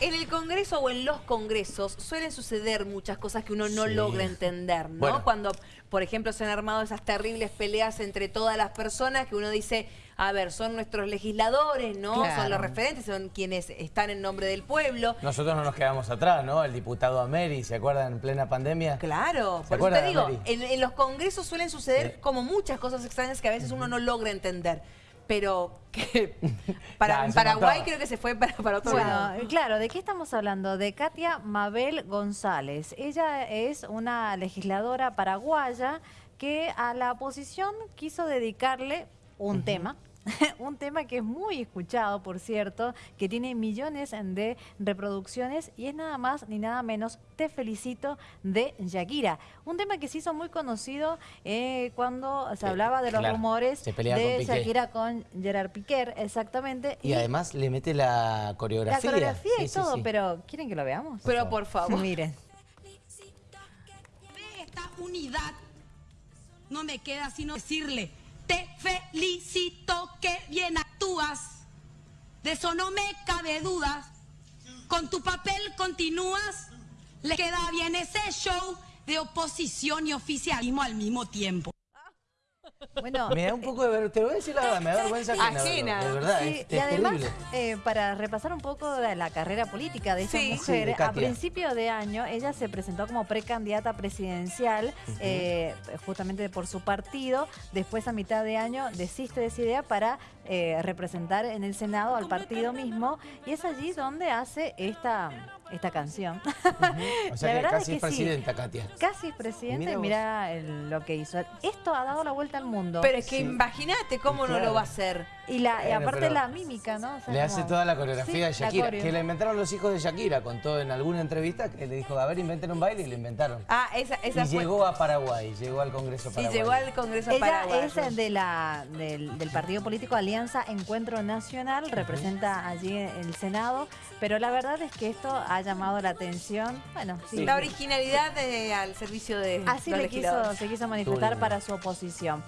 En el Congreso o en los Congresos suelen suceder muchas cosas que uno no Sí. logra entender, ¿no? Bueno. Cuando, por ejemplo, se han armado esas terribles peleas entre todas las personas que uno dice, a ver, son nuestros legisladores, ¿no? Claro. Son los referentes, son quienes están en nombre del pueblo. Nosotros no nos quedamos atrás, ¿no? El diputado Ameri, ¿se acuerdan en plena pandemia? Claro, ¿Se por eso te acuerdan, digo, en, en los congresos suelen suceder Sí. como muchas cosas extrañas que a veces uno no logra entender. Pero que para Nah, en Paraguay creo que se fue para, para otro lado. Bueno, claro, ¿de qué estamos hablando? De Katia Mabel González. Ella es una legisladora paraguaya que a la oposición quiso dedicarle un tema. Un tema que es muy escuchado, por cierto, que tiene millones de reproducciones y es nada más ni nada menos Te felicito de Shakira. Un tema que se hizo muy conocido eh, cuando se Eh, hablaba de los claro, rumores de con Piqué. Shakira con Gerard Piquer, exactamente. Y además le mete la La coreografía. coreografía y Sí, todo, sí. pero ¿quieren que lo veamos? Pero por favor. Miren. de esta unidad, no me queda sino decirle, felicito que bien actúas, de eso no me cabe dudas, con tu papel continúas, le queda bien ese show de oposición y oficialismo al mismo tiempo. Bueno, Me da un poco de vergüenza, te lo voy a decir la verdad, me da vergüenza ajena. De verdad, sí, es, y además, eh, para repasar un poco de la carrera política de esta Sí. Sí, mujer, de a principio de año ella se presentó como precandidata presidencial eh, justamente por su partido. Después, a mitad de año, desiste de esa idea para eh, representar en el Senado al partido mismo. Y es allí donde hace esta, esta canción. O sea La que verdad casi es es que sí. presidenta, Katia. Casi es presidente Mira y vos. mira el- lo que hizo. Esto ha dado la vuelta al mundo. Pero es que Sí. imagínate cómo no lo va a hacer. Y, la, y aparte la mímica, ¿no? O sea, Le hace toda la coreografía de Sí, Shakira, que la inventaron los hijos de Shakira, contó en alguna entrevista que le dijo, a ver, inventen un baile y lo inventaron. Ah, esa, esa y fue. llegó a Paraguay, llegó al Congreso Sí, paraguayo. llegó al Congreso Ella Paraguayo. es de la, del, del partido político Alianza Encuentro Nacional, representa allí el Senado, pero la verdad es que esto ha llamado la atención. Bueno, sí. La originalidad de- al servicio de Así los le quiso, se quiso manifestar para su oposición.